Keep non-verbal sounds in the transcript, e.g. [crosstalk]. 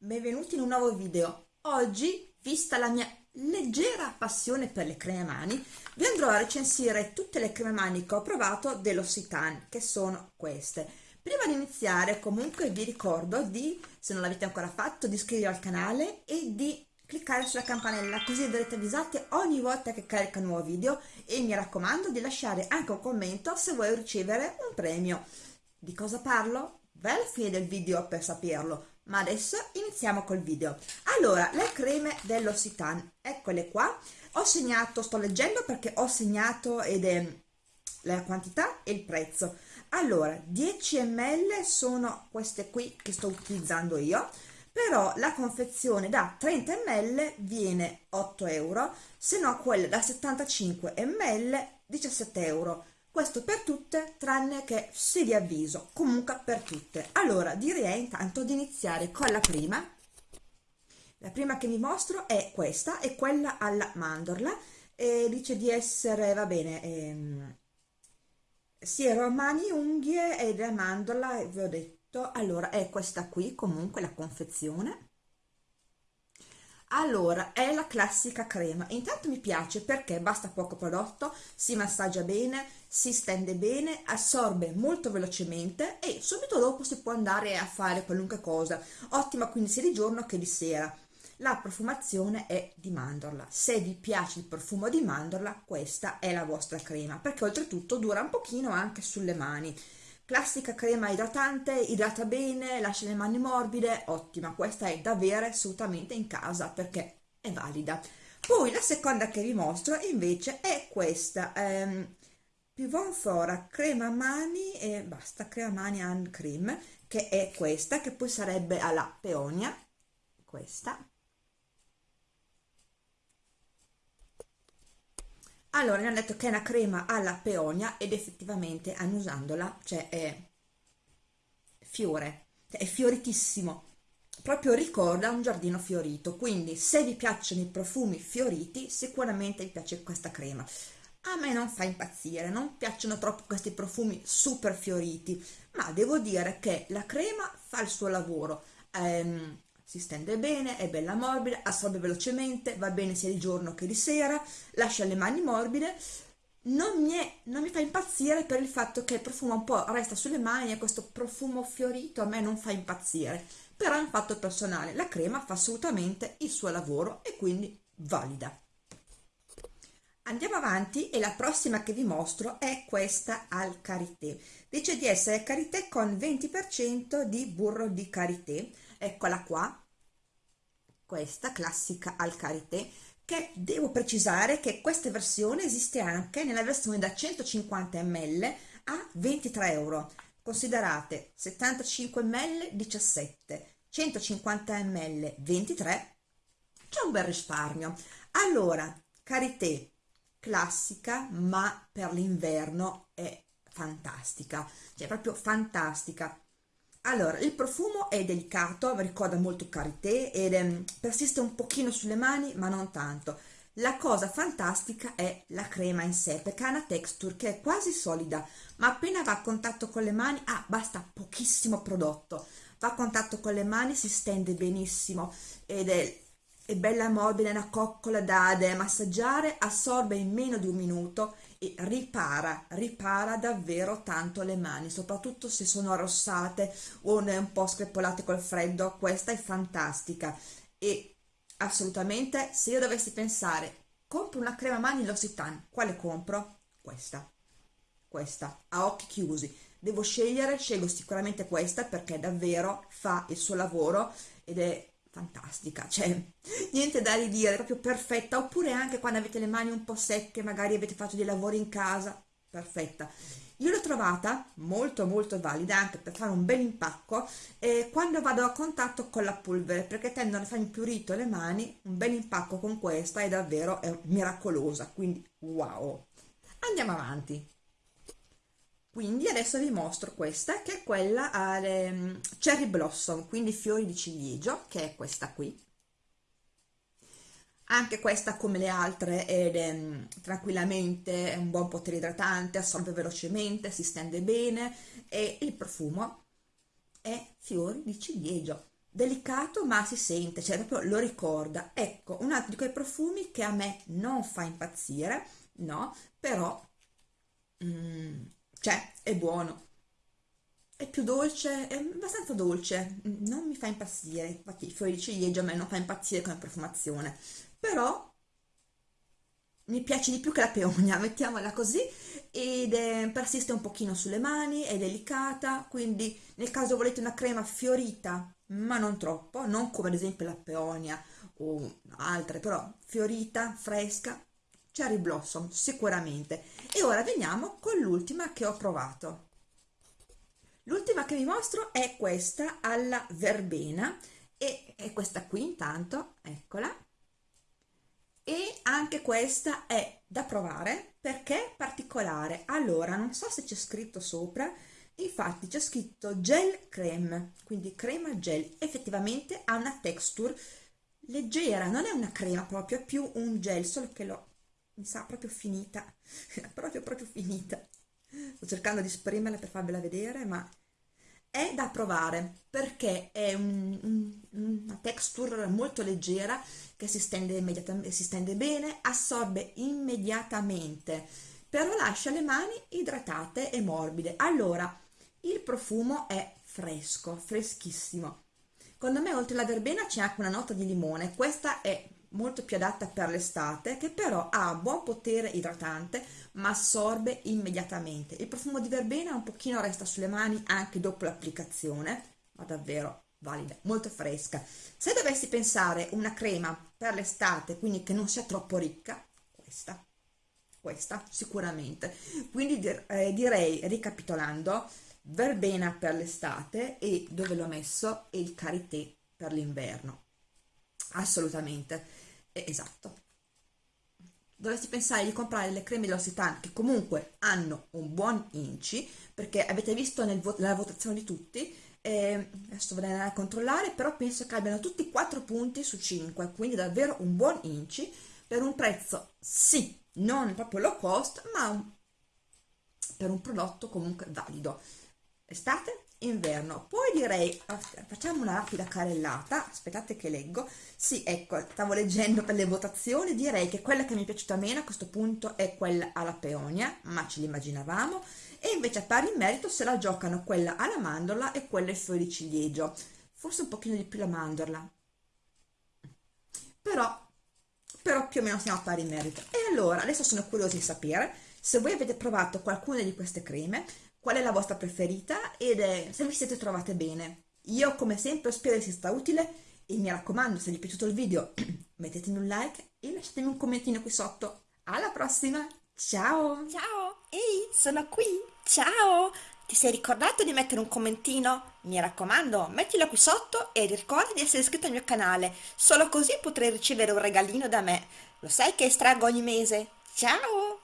Benvenuti in un nuovo video. Oggi, vista la mia leggera passione per le creme mani, vi andrò a recensire tutte le creme mani che ho provato dell'Occitane, che sono queste. Prima di iniziare comunque vi ricordo di, se non l'avete ancora fatto, di iscrivervi al canale e di cliccare sulla campanella così verrete avvisate ogni volta che carico un nuovo video e mi raccomando di lasciare anche un commento se vuoi ricevere un premio. Di cosa parlo? Alla fine del video per saperlo, ma adesso iniziamo col video. Allora, le creme dell'Occitane, eccole qua. Ho segnato, sto leggendo perché ho segnato ed è la quantità e il prezzo. Allora, 10 ml sono queste qui che sto utilizzando io, però la confezione da 30 ml viene 8 euro, se no quella da 75 ml 17 euro questo per tutte tranne che se vi avviso comunque per tutte. Allora direi intanto di iniziare con la prima. La prima che vi mostro è questa è quella alla mandorla. E dice di essere va bene ehm, siero mani unghie ed è mandorla vi ho detto. Allora è questa qui comunque la confezione allora è la classica crema. Intanto mi piace perché basta poco prodotto si massaggia bene si stende bene assorbe molto velocemente e subito dopo si può andare a fare qualunque cosa. Ottima quindi sia di giorno che di sera. La profumazione è di mandorla. Se vi piace il profumo di mandorla questa è la vostra crema perché oltretutto dura un pochino anche sulle mani classica crema idratante, idrata bene, lascia le mani morbide, ottima, questa è da avere assolutamente in casa perché è valida. Poi la seconda che vi mostro invece è questa, ehm, Pivon Flora crema mani e basta, crema mani and cream, che è questa, che poi sarebbe alla peonia, questa, allora mi hanno detto che è una crema alla peonia ed effettivamente annusandola cioè è fiore cioè è fioritissimo. Proprio ricorda un giardino fiorito quindi se vi piacciono i profumi fioriti sicuramente vi piace questa crema. A me non fa impazzire non piacciono troppo questi profumi super fioriti ma devo dire che la crema fa il suo lavoro. Ehm, si stende bene, è bella morbida, assorbe velocemente, va bene sia di giorno che di sera, lascia le mani morbide, non mi, è, non mi fa impazzire per il fatto che il profumo un po' resta sulle mani e questo profumo fiorito a me non fa impazzire, però è un fatto personale, la crema fa assolutamente il suo lavoro e quindi valida. Andiamo avanti e la prossima che vi mostro è questa al karité. Dice di essere karité con 20% di burro di karité eccola qua. Questa classica al karité che devo precisare che questa versione esiste anche nella versione da 150 ml a 23 euro. Considerate 75 ml 17 150 ml 23 c'è un bel risparmio. Allora karité classica ma per l'inverno è fantastica cioè proprio fantastica allora il profumo è delicato ricorda molto karité ed è, persiste un pochino sulle mani ma non tanto. La cosa fantastica è la crema in sé perché ha una texture che è quasi solida ma appena va a contatto con le mani ah basta pochissimo prodotto. Va a contatto con le mani si stende benissimo ed è, è bella morbida una coccola da, massaggiare assorbe in meno di un minuto e ripara, ripara davvero tanto le mani, soprattutto se sono arrossate o un po' screpolate col freddo, questa è fantastica. E assolutamente se io dovessi pensare compro una crema mani L'Occitane, quale compro? Questa, questa, a occhi chiusi, devo scegliere, scelgo sicuramente questa perché davvero fa il suo lavoro ed è fantastica, cioè niente da ridire, proprio perfetta, oppure anche quando avete le mani un po' secche, magari avete fatto dei lavori in casa, perfetta. Io l'ho trovata molto molto valida anche per fare un bel impacco eh, quando vado a contatto con la polvere perché tendono a farmi più rito le mani, un bel impacco con questa è davvero è miracolosa, quindi wow. Andiamo avanti quindi adesso vi mostro questa che è quella alle mm, cherry blossom quindi fiori di ciliegio che è questa qui anche questa come le altre è mm, tranquillamente un buon potere idratante assorbe velocemente si stende bene e il profumo è fiori di ciliegio delicato ma si sente, cioè proprio lo ricorda. Ecco, un altro di quei profumi che a me non fa impazzire, no, però mm, cioè è buono. È più dolce, è abbastanza dolce, non mi fa impazzire, infatti i fiori di ciliegio a me non fa impazzire come profumazione, però mi piace di più che la peonia, [laughs] mettiamola così, ed è, persiste un pochino sulle mani, è delicata, quindi nel caso volete una crema fiorita, ma non troppo, non come ad esempio la peonia o altre, però fiorita, fresca, cherry blossom sicuramente. E ora veniamo con l'ultima che ho provato. L'ultima che vi mostro è questa alla verbena e è questa qui intanto, eccola, e anche questa è da provare perché è particolare allora non so se c'è scritto sopra infatti c'è scritto gel creme quindi crema gel effettivamente ha una texture leggera non è una crema proprio è più un gel solo che l'ho mi sa proprio finita [laughs] proprio proprio finita sto cercando di spremerla per farvela vedere ma è da provare perché è un, un, una texture molto leggera che si stende, si stende bene, assorbe immediatamente, però lascia le mani idratate e morbide. Allora, il profumo è fresco, freschissimo. Secondo me oltre alla verbena c'è anche una nota di limone, questa è molto più adatta per l'estate che però ha buon potere idratante ma assorbe immediatamente. Il profumo di verbena un pochino resta sulle mani anche dopo l'applicazione ma davvero valida, molto fresca. Se dovessi pensare una crema per l'estate quindi che non sia troppo ricca questa questa sicuramente. Quindi eh, direi ricapitolando verbena per l'estate e dove l'ho messo il karité per l'inverno assolutamente. Eh, esatto. Dovresti pensare di comprare le creme dell'Occitane che comunque hanno un buon inci perché avete visto vo nella votazione di tutti eh, adesso vorrei andare a controllare però penso che abbiano tutti 4 punti su 5 quindi davvero un buon inci per un prezzo sì non proprio low cost ma un, per un prodotto comunque valido. Estate inverno. Poi direi facciamo una rapida carellata. Aspettate che leggo. Sì ecco stavo leggendo per le votazioni. Direi che quella che mi è piaciuta meno a questo punto è quella alla peonia ma ce l'immaginavamo. E invece a pari merito se la giocano quella alla mandorla e quella ai fiori di ciliegio. Forse un pochino di più la mandorla. Però però più o meno siamo a pari merito. E allora adesso sono curiosa di sapere se voi avete provato qualcuna di queste creme qual è la vostra preferita ed è se vi siete trovate bene. Io come sempre spero sia stata utile e mi raccomando se vi è piaciuto il video [clears throat] mettetemi un like e lasciatemi un commentino qui sotto. Alla prossima, ciao! Ciao, ehi, sono qui, ciao! Ti sei ricordato di mettere un commentino? Mi raccomando, mettilo qui sotto e ricorda di essere iscritto al mio canale, solo così potrai ricevere un regalino da me. Lo sai che estraggo ogni mese? Ciao!